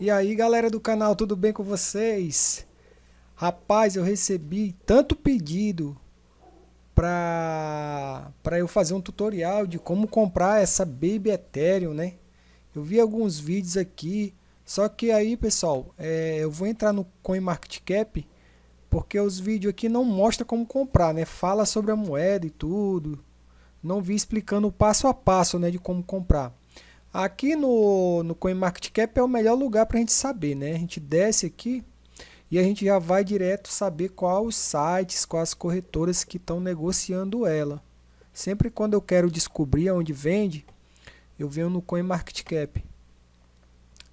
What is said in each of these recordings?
E aí galera do canal, tudo bem com vocês? Rapaz, eu recebi tanto pedido para eu fazer um tutorial de como comprar essa Baby Ethereum, né? Eu vi alguns vídeos aqui, só que aí pessoal, é, eu vou entrar no CoinMarketCap porque os vídeos aqui não mostram como comprar, né? Fala sobre a moeda e tudo, não vi explicando o passo a passo né, de como comprar. Aqui no, no CoinMarketCap é o melhor lugar para a gente saber, né? A gente desce aqui e a gente já vai direto saber quais os sites, quais corretoras que estão negociando ela. Sempre quando eu quero descobrir onde vende, eu venho no CoinMarketCap.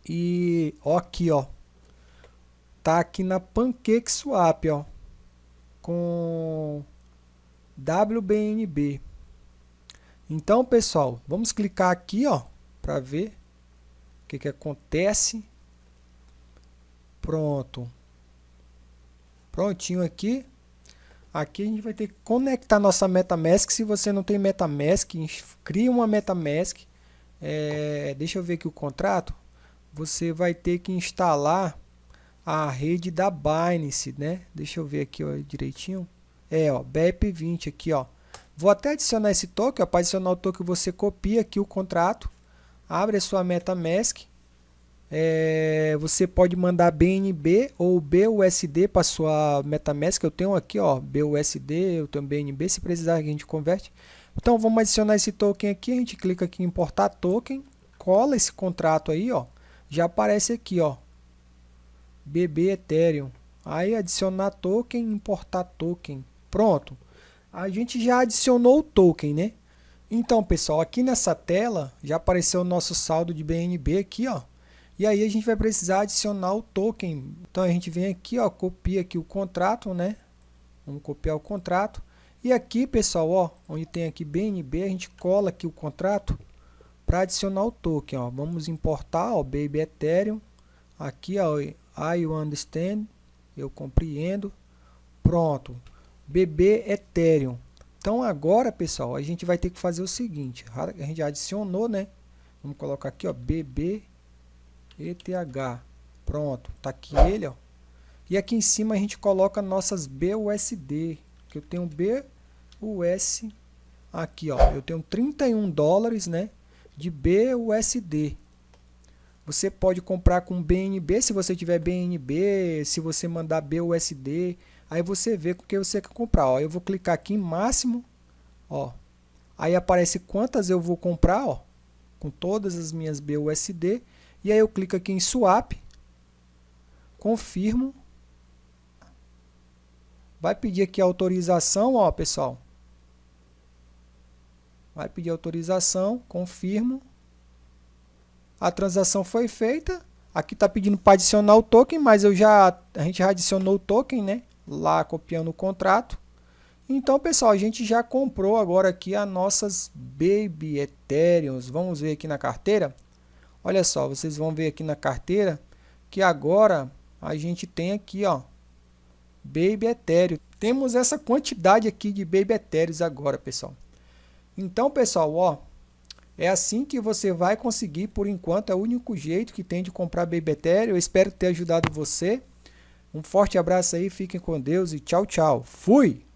E ó aqui, ó. Tá aqui na PancakeSwap, ó. Com WBNB. Então, pessoal, vamos clicar aqui, ó para ver o que, que acontece. Pronto. Prontinho aqui. Aqui a gente vai ter que conectar nossa MetaMask. Se você não tem MetaMask, cria uma MetaMask. É, deixa eu ver aqui o contrato. Você vai ter que instalar a rede da Binance, né? Deixa eu ver aqui ó, direitinho. É, ó, BEP20 aqui, ó. Vou até adicionar esse token, para adicionar o token você copia aqui o contrato abre a sua MetaMask, é, você pode mandar BNB ou BUSD para sua MetaMask. Eu tenho aqui, ó, BUSD, eu tenho BNB, se precisar a gente converte. Então vamos adicionar esse token aqui, a gente clica aqui em importar token, cola esse contrato aí, ó, já aparece aqui, ó, BB Ethereum. Aí adicionar token, importar token. Pronto. A gente já adicionou o token, né? Então, pessoal, aqui nessa tela já apareceu o nosso saldo de BNB aqui, ó. E aí a gente vai precisar adicionar o token. Então a gente vem aqui, ó, copia aqui o contrato, né? Vamos copiar o contrato. E aqui, pessoal, ó, onde tem aqui BNB, a gente cola aqui o contrato para adicionar o token, ó. Vamos importar, ó, Baby Ethereum. Aqui, ó, I understand, eu compreendo. Pronto. BB Ethereum. Então agora, pessoal, a gente vai ter que fazer o seguinte. A gente adicionou, né? Vamos colocar aqui, ó, BB ETH. Pronto, tá aqui ele, ó. E aqui em cima a gente coloca nossas BUSD, que eu tenho BUS aqui, ó. Eu tenho 31 dólares, né, de BUSD. Você pode comprar com BNB, se você tiver BNB, se você mandar BUSD, Aí você vê com que você quer comprar. Ó, eu vou clicar aqui em máximo. Ó, aí aparece quantas eu vou comprar. Ó, com todas as minhas BUSD. E aí eu clico aqui em swap. Confirmo. Vai pedir aqui autorização, ó, pessoal. Vai pedir autorização, confirmo. A transação foi feita. Aqui está pedindo para adicionar o token, mas eu já a gente já adicionou o token, né? Lá copiando o contrato. Então, pessoal, a gente já comprou agora aqui as nossas Baby Ethereums. Vamos ver aqui na carteira. Olha só, vocês vão ver aqui na carteira que agora a gente tem aqui, ó, Baby Ethereum. Temos essa quantidade aqui de Baby Ethereums agora, pessoal. Então, pessoal, ó, é assim que você vai conseguir, por enquanto, é o único jeito que tem de comprar Baby Ethereum. Eu espero ter ajudado você. Um forte abraço aí, fiquem com Deus e tchau, tchau. Fui!